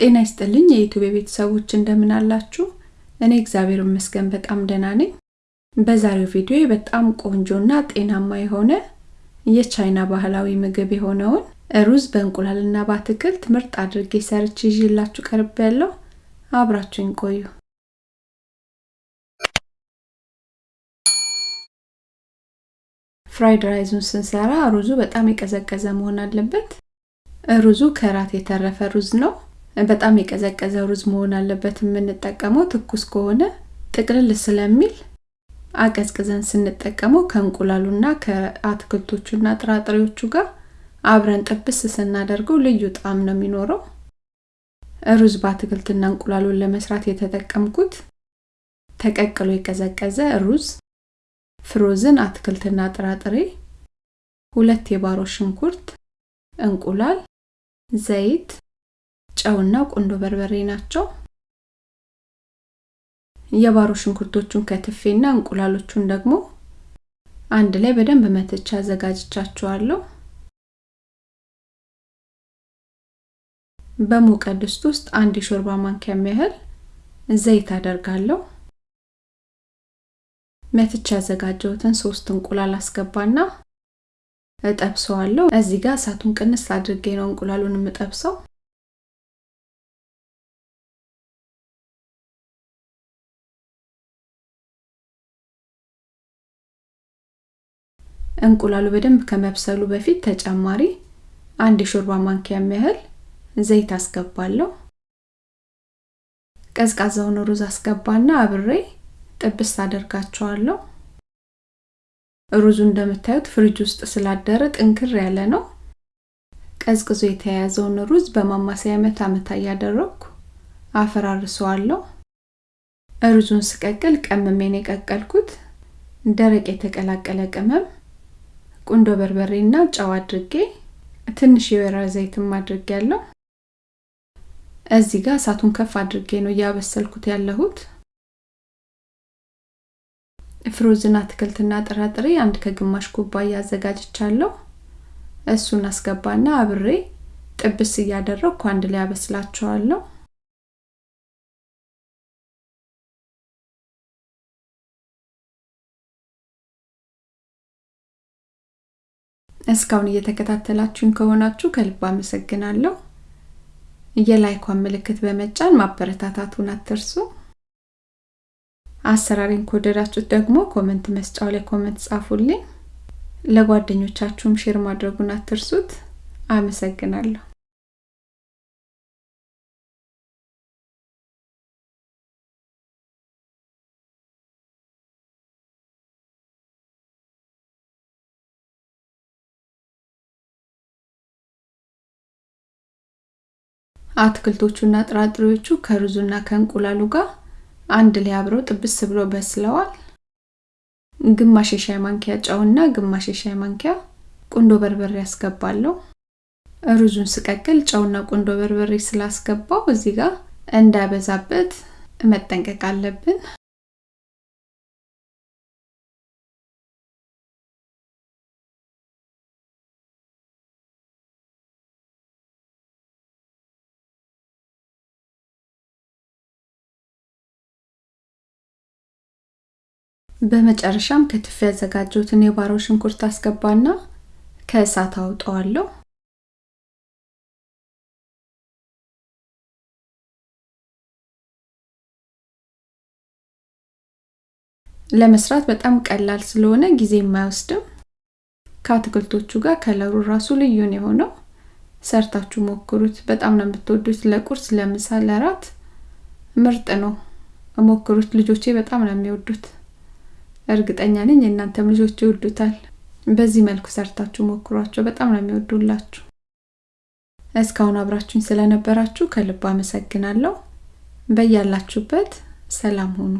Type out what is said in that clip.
ጤና ይስጥልኝ የ YouTube ቤተሰቦች እንደምን አላችሁ? እኔ እግዚአብሔር ይመስገን በጣም ደህና ነኝ። በዛሬው ቪዲዮ በጣም ቆንጆና ጤናማ የሆነ የቻይና ባህላዊ ምግብ የሆነውን ሩዝ በእንቁላልና በአትክልት ምርጥ አድርጌ ሰርቼ ይዤላችሁ ቀርብ አብራችሁኝ ቆዩ። fried rice ኡን ስንሰራ ሩዙ በጣም የቀዘቀዘ መሆን አለበት። ሩዙ ከራት የተረፈ ሩዝ ነው። በጣም የቀዘቀዘ ሩዝ መሆን አለበት የምንጠቀመው። ትኩስ ከሆነ ጥቅልል ስለሚል አቀዝቅዘን ስንጠቀመው ከእንቁላሉና ከአትክልቶቹና ጥራጥሬዎቹ ጋር አብረን ጥብስ ስናደርገው ልዩ ጣዕም ነው የሚኖረው። ሩዝ በአትክልትና እንቁላሉን ለመስራት የተጠቀምኩት ተቀቅሎ የቀዘቀዘ ሩዝ፣ frozen አትክልትና ጥራጥሬ፣ ሁለት የባሮ ሽንኩርት፣ እንቁላል፣ ዘይት፣ ጨውና ቁንዶ በርበሬ ናቸው። የባሮ ሽንኩርቶቹን ከትፌና እንቁላሎቹን ደግሞ አንድ ላይ በደንብ መትቻ አዘጋጅቻቸዋለሁ። በሞቀ ድስት ውስጥ አንድ የሾርባ ማንኪያ ያህል ዘይት አደርጋለሁ። መትቻ ያዘጋጀሁትን ሶስት እንቁላል አስገባና እጠብሰዋለሁ። እዚህ ጋር እሳቱን ቅንስ አድርጌ ነው እንቁላሉን የምጠብሰው። እንቁላሉ በደንብ ከመብሰሉ በፊት ተጨማሪ አንድ የሾርባ ማንኪያ ያህል ዘይት አስገባለሁ። ቀዝቃዛውን ሩዝ አስገባና አብሬ ጥብስ አደርጋቸዋለሁ። ሩዙ እንደምታዩት ፍሪጅ ውስጥ ስላደረ ጥንክር ያለ ነው። ቀዝቅዞ የተያያዘውን ሩዝ በማማሰያ መታ መታ እያደረግኩ አፈራርሰዋለሁ። ሩዙን ስቀቅል ቀምሜን የቀቀልኩት ደረቅ የተቀላቀለ ቅመም፣ ቁንዶ በርበሬና ጨው አድርጌ ትንሽ የወይራ ዘይትም አድርጌ ያለው እዚህ ጋር እሳቱን ከፍ አድርጌ ነው እያበሰልኩት ያለሁት። ፍሮዝን አትክልትና ጥራጥሬ አንድ ከግማሽ ኩባያ አዘጋጅቻለሁ። እሱን አስገባና አብሬ ጥብስ እያደረግኩ አንድ ላይ አበስላቸዋለሁ። እስካሁን እየተከታተላችሁኝ ከሆናችሁ ከልብ አመሰግናለሁ። የ like ኳን ምልክት በመጫን ማበረታታቱን አትርሱ። አሰራሬን ከወደዳችሁት ደግሞ comment መስጫው ላይ comment ጻፉልኝ። ለጓደኞቻችሁም share ማድረጉን አትርሱት። አመሰግናለሁ። አትክልቶቹና ጥራጥሬዎቹ ከሩዙና ከእንቁላሉ ጋር አንድ ላይ አብረው ጥብስ ብሎ በስለዋል። ግማሽ የሻይ ማንኪያ ጨውና ግማሽ የሻይ ማንኪያ ቁንዶ በርበሬ ያስገባለሁ። ሩዙን ስቀቅል ጨውና ቁንዶ በርበሬ ስላስገባው እዚህ ጋር እንዳይበዛበት መጠንቀቅ አለብን። በመጨረሻም ከትፍ ያዘጋጀሁትን የባሮ ሽንኩርት አስገባና ከእሳት አውጠዋለሁ። ለመስራት በጣም ቀላል ስለሆነ ጊዜ የማይወስድም። ከአትክልቶቹ ጋር ከለሩ ራሱ ልዩ ነው የሆነው። ሰርታችሁ ሞክሩት። በጣም ነው የምትወዱት። ለቁርስ፣ ለምሳ፣ ለራት ምርጥ ነው። ሞክሩት። ልጆቼ በጣም ነው የሚወዱት። እርግጠኛ ነኝ የእናንተም ልጆች ይወዱታል። በዚህ መልኩ ሰርታችሁ ሞክሯቸው፣ በጣም ነው የሚወዱላችሁ። እስካሁን አብራችሁኝ ስለነበራችሁ ከልብ አመሰግናለሁ። በያላችሁበት ሰላም ሁኑ።